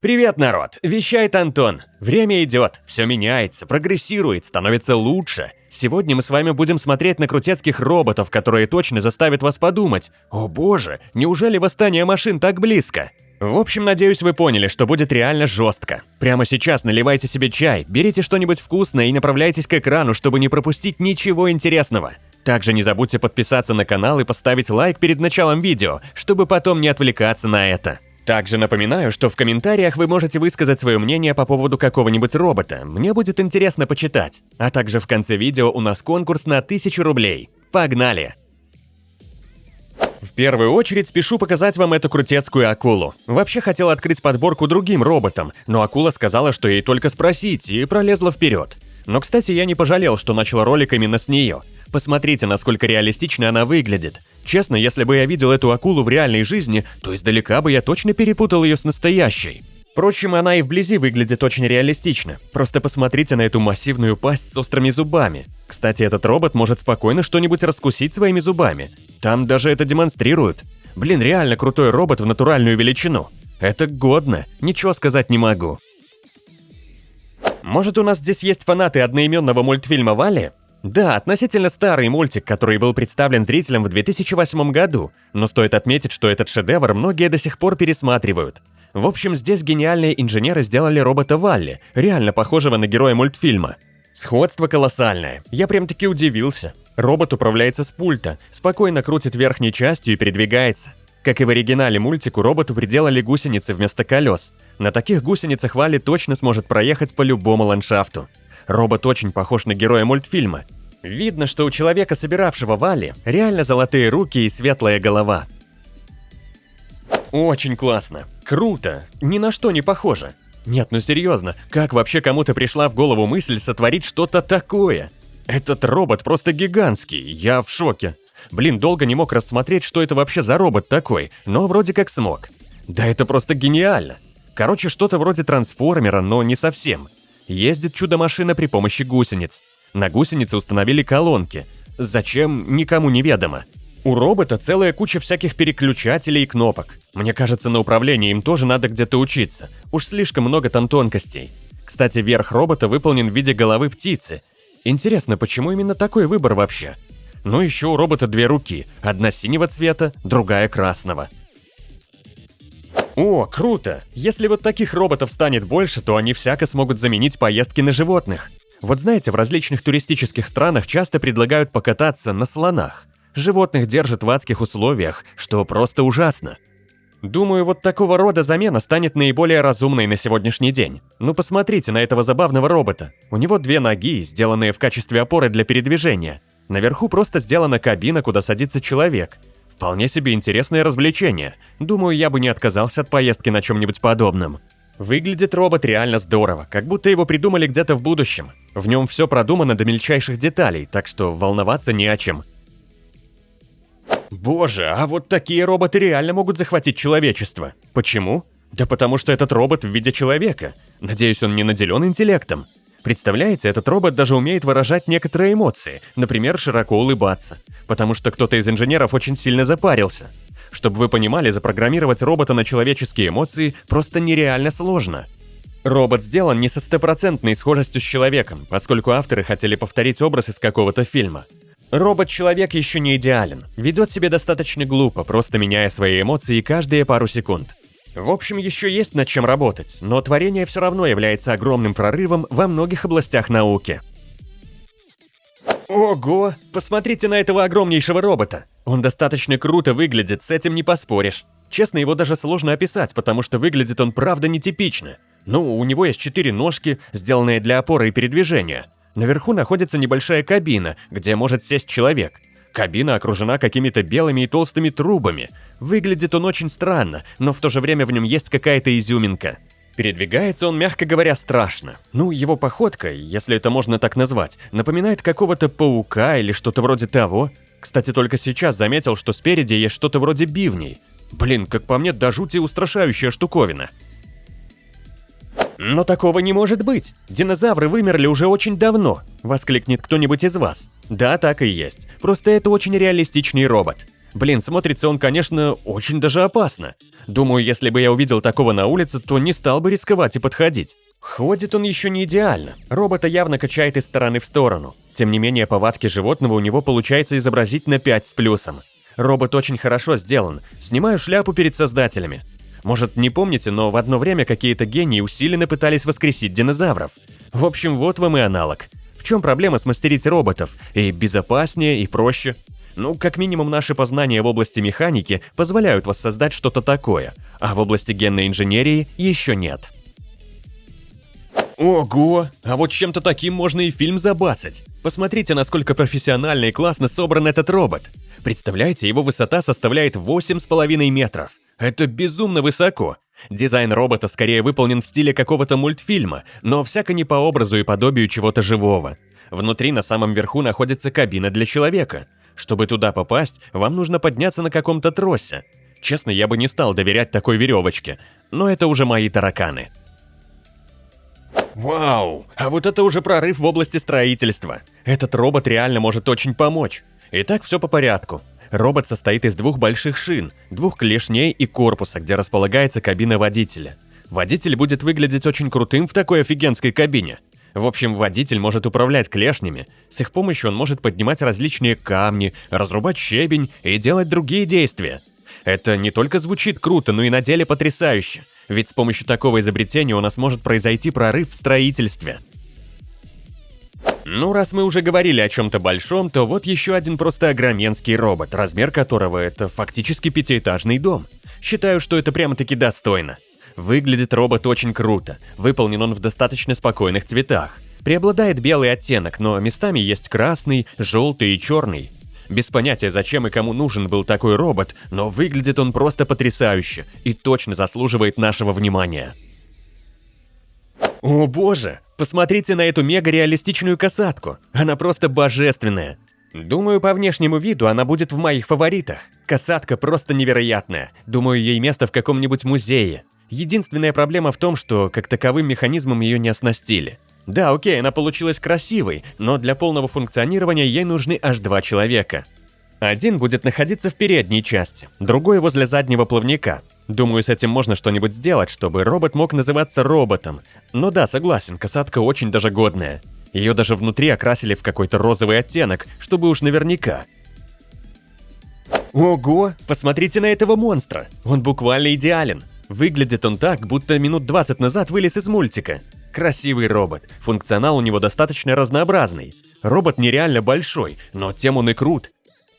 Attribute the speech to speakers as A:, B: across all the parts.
A: Привет, народ! Вещает Антон. Время идет, все меняется, прогрессирует, становится лучше. Сегодня мы с вами будем смотреть на крутецких роботов, которые точно заставят вас подумать. О боже, неужели восстание машин так близко? В общем, надеюсь, вы поняли, что будет реально жестко. Прямо сейчас наливайте себе чай, берите что-нибудь вкусное и направляйтесь к экрану, чтобы не пропустить ничего интересного. Также не забудьте подписаться на канал и поставить лайк перед началом видео, чтобы потом не отвлекаться на это. Также напоминаю, что в комментариях вы можете высказать свое мнение по поводу какого-нибудь робота, мне будет интересно почитать. А также в конце видео у нас конкурс на 1000 рублей. Погнали! В первую очередь спешу показать вам эту крутецкую акулу. Вообще хотел открыть подборку другим роботам, но акула сказала, что ей только спросить, и пролезла вперед. Но, кстати, я не пожалел, что начал ролик именно с нее. Посмотрите, насколько реалистично она выглядит. Честно, если бы я видел эту акулу в реальной жизни, то издалека бы я точно перепутал ее с настоящей. Впрочем, она и вблизи выглядит очень реалистично. Просто посмотрите на эту массивную пасть с острыми зубами. Кстати, этот робот может спокойно что-нибудь раскусить своими зубами. Там даже это демонстрируют. Блин, реально крутой робот в натуральную величину. Это годно, ничего сказать не могу. Может у нас здесь есть фанаты одноименного мультфильма Вали? Да, относительно старый мультик, который был представлен зрителям в 2008 году, но стоит отметить, что этот шедевр многие до сих пор пересматривают. В общем, здесь гениальные инженеры сделали робота Валли, реально похожего на героя мультфильма. Сходство колоссальное, я прям-таки удивился. Робот управляется с пульта, спокойно крутит верхней частью и передвигается. Как и в оригинале мультику, роботу приделали гусеницы вместо колес. На таких гусеницах Валли точно сможет проехать по любому ландшафту. Робот очень похож на героя мультфильма. Видно, что у человека, собиравшего Валли, реально золотые руки и светлая голова. Очень классно. Круто. Ни на что не похоже. Нет, ну серьезно, как вообще кому-то пришла в голову мысль сотворить что-то такое? Этот робот просто гигантский, я в шоке. Блин, долго не мог рассмотреть, что это вообще за робот такой, но вроде как смог. Да это просто гениально. Короче, что-то вроде трансформера, но не совсем. Ездит чудо-машина при помощи гусениц. На гусенице установили колонки. Зачем, никому не ведомо. У робота целая куча всяких переключателей и кнопок. Мне кажется, на управлении им тоже надо где-то учиться. Уж слишком много там тонкостей. Кстати, верх робота выполнен в виде головы птицы. Интересно, почему именно такой выбор вообще? Ну еще у робота две руки, одна синего цвета, другая красного. О, круто! Если вот таких роботов станет больше, то они всяко смогут заменить поездки на животных. Вот знаете, в различных туристических странах часто предлагают покататься на слонах. Животных держат в адских условиях, что просто ужасно. Думаю, вот такого рода замена станет наиболее разумной на сегодняшний день. Ну посмотрите на этого забавного робота. У него две ноги, сделанные в качестве опоры для передвижения. Наверху просто сделана кабина, куда садится человек. Вполне себе интересное развлечение. Думаю, я бы не отказался от поездки на чем-нибудь подобном. Выглядит робот реально здорово, как будто его придумали где-то в будущем. В нем все продумано до мельчайших деталей, так что волноваться не о чем. Боже, а вот такие роботы реально могут захватить человечество. Почему? Да потому что этот робот в виде человека. Надеюсь, он не наделен интеллектом. Представляете, этот робот даже умеет выражать некоторые эмоции, например, широко улыбаться, потому что кто-то из инженеров очень сильно запарился. Чтобы вы понимали, запрограммировать робота на человеческие эмоции просто нереально сложно. Робот сделан не со стопроцентной схожестью с человеком, поскольку авторы хотели повторить образ из какого-то фильма. Робот-человек еще не идеален, ведет себя достаточно глупо, просто меняя свои эмоции каждые пару секунд. В общем, еще есть над чем работать, но творение все равно является огромным прорывом во многих областях науки. Ого! Посмотрите на этого огромнейшего робота! Он достаточно круто выглядит, с этим не поспоришь. Честно, его даже сложно описать, потому что выглядит он правда нетипично. Ну, у него есть четыре ножки, сделанные для опоры и передвижения. Наверху находится небольшая кабина, где может сесть человек. Кабина окружена какими-то белыми и толстыми трубами. Выглядит он очень странно, но в то же время в нем есть какая-то изюминка. Передвигается он, мягко говоря, страшно. Ну, его походка, если это можно так назвать, напоминает какого-то паука или что-то вроде того. Кстати, только сейчас заметил, что спереди есть что-то вроде бивней. Блин, как по мне, до жути устрашающая штуковина. «Но такого не может быть! Динозавры вымерли уже очень давно!» – воскликнет кто-нибудь из вас. Да, так и есть. Просто это очень реалистичный робот. Блин, смотрится он, конечно, очень даже опасно. Думаю, если бы я увидел такого на улице, то не стал бы рисковать и подходить. Ходит он еще не идеально. Робота явно качает из стороны в сторону. Тем не менее, повадки животного у него получается изобразить на 5 с плюсом. Робот очень хорошо сделан. Снимаю шляпу перед создателями. Может, не помните, но в одно время какие-то гении усиленно пытались воскресить динозавров. В общем, вот вам и аналог. Чем проблема смастерить роботов? И безопаснее, и проще. Ну, как минимум, наши познания в области механики позволяют воссоздать что-то такое, а в области генной инженерии еще нет. Ого! А вот чем-то таким можно и фильм забацать. Посмотрите, насколько профессионально и классно собран этот робот. Представляете, его высота составляет 8,5 метров. Это безумно высоко. Дизайн робота скорее выполнен в стиле какого-то мультфильма, но всяко не по образу и подобию чего-то живого. Внутри на самом верху находится кабина для человека. Чтобы туда попасть, вам нужно подняться на каком-то тросе. Честно, я бы не стал доверять такой веревочке, но это уже мои тараканы. Вау, а вот это уже прорыв в области строительства. Этот робот реально может очень помочь. Итак, все по порядку. Робот состоит из двух больших шин, двух клешней и корпуса, где располагается кабина водителя. Водитель будет выглядеть очень крутым в такой офигенской кабине. В общем, водитель может управлять клешнями, с их помощью он может поднимать различные камни, разрубать щебень и делать другие действия. Это не только звучит круто, но и на деле потрясающе, ведь с помощью такого изобретения у нас может произойти прорыв в строительстве. Ну, раз мы уже говорили о чем-то большом, то вот еще один просто огроменский робот, размер которого это фактически пятиэтажный дом. Считаю, что это прямо-таки достойно. Выглядит робот очень круто, выполнен он в достаточно спокойных цветах. Преобладает белый оттенок, но местами есть красный, желтый и черный. Без понятия, зачем и кому нужен был такой робот, но выглядит он просто потрясающе и точно заслуживает нашего внимания. О боже, посмотрите на эту мега-реалистичную касатку, она просто божественная. Думаю, по внешнему виду она будет в моих фаворитах. Касатка просто невероятная, думаю, ей место в каком-нибудь музее. Единственная проблема в том, что как таковым механизмом ее не оснастили. Да, окей, она получилась красивой, но для полного функционирования ей нужны аж два человека. Один будет находиться в передней части, другой возле заднего плавника. Думаю, с этим можно что-нибудь сделать, чтобы робот мог называться роботом. Но да, согласен, касатка очень даже годная. Ее даже внутри окрасили в какой-то розовый оттенок, чтобы уж наверняка. Ого, посмотрите на этого монстра, он буквально идеален. Выглядит он так, будто минут 20 назад вылез из мультика. Красивый робот, функционал у него достаточно разнообразный. Робот нереально большой, но тем он и крут.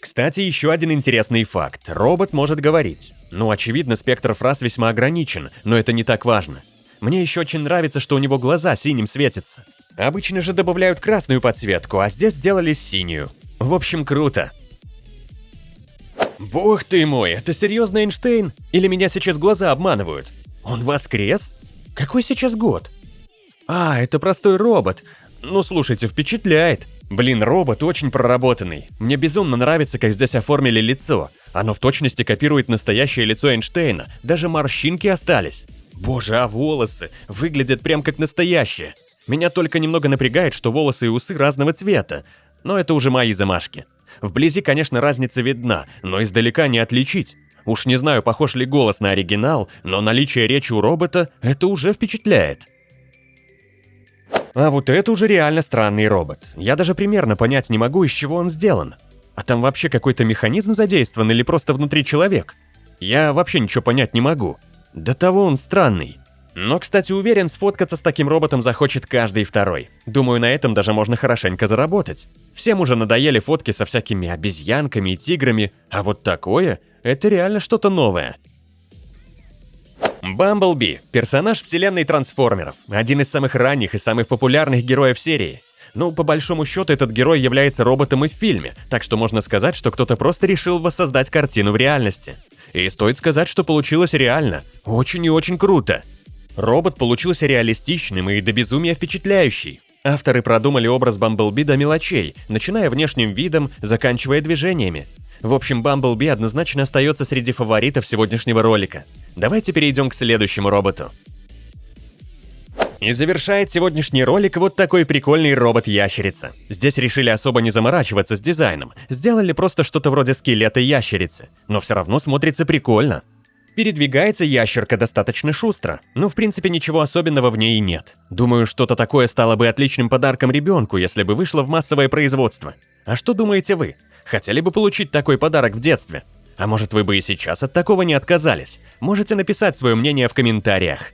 A: Кстати, еще один интересный факт. Робот может говорить. Ну, очевидно, спектр фраз весьма ограничен, но это не так важно. Мне еще очень нравится, что у него глаза синим светятся. Обычно же добавляют красную подсветку, а здесь сделали синюю. В общем, круто. Бог ты мой, это серьезно Эйнштейн? Или меня сейчас глаза обманывают? Он воскрес? Какой сейчас год? А, это простой робот. Ну, слушайте, впечатляет. Блин, робот очень проработанный. Мне безумно нравится, как здесь оформили лицо. Оно в точности копирует настоящее лицо Эйнштейна. Даже морщинки остались. Боже, а волосы выглядят прям как настоящие. Меня только немного напрягает, что волосы и усы разного цвета. Но это уже мои замашки. Вблизи, конечно, разница видна, но издалека не отличить. Уж не знаю, похож ли голос на оригинал, но наличие речи у робота это уже впечатляет. А вот это уже реально странный робот. Я даже примерно понять не могу, из чего он сделан. А там вообще какой-то механизм задействован или просто внутри человек? Я вообще ничего понять не могу. До того он странный. Но, кстати, уверен, сфоткаться с таким роботом захочет каждый второй. Думаю, на этом даже можно хорошенько заработать. Всем уже надоели фотки со всякими обезьянками и тиграми, а вот такое – это реально что-то новое. Бамблби – персонаж вселенной трансформеров, один из самых ранних и самых популярных героев серии. Ну, по большому счету, этот герой является роботом и в фильме, так что можно сказать, что кто-то просто решил воссоздать картину в реальности. И стоит сказать, что получилось реально. Очень и очень круто. Робот получился реалистичным и до безумия впечатляющий. Авторы продумали образ Бамблби до мелочей, начиная внешним видом, заканчивая движениями. В общем, Бамблби однозначно остается среди фаворитов сегодняшнего ролика. Давайте перейдем к следующему роботу. И завершает сегодняшний ролик вот такой прикольный робот-ящерица. Здесь решили особо не заморачиваться с дизайном, сделали просто что-то вроде скелета ящерицы, но все равно смотрится прикольно. Передвигается ящерка достаточно шустро, но в принципе ничего особенного в ней нет. Думаю, что-то такое стало бы отличным подарком ребенку, если бы вышло в массовое производство. А что думаете вы? Хотели бы получить такой подарок в детстве? А может вы бы и сейчас от такого не отказались? Можете написать свое мнение в комментариях.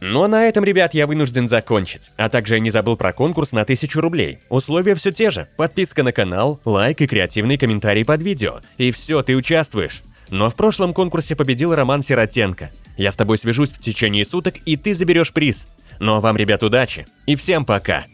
A: Ну а на этом, ребят, я вынужден закончить. А также я не забыл про конкурс на 1000 рублей. Условия все те же. Подписка на канал, лайк и креативный комментарий под видео. И все, ты участвуешь. Но в прошлом конкурсе победил Роман Сиротенко. Я с тобой свяжусь в течение суток, и ты заберешь приз. Ну а вам, ребят, удачи. И всем пока.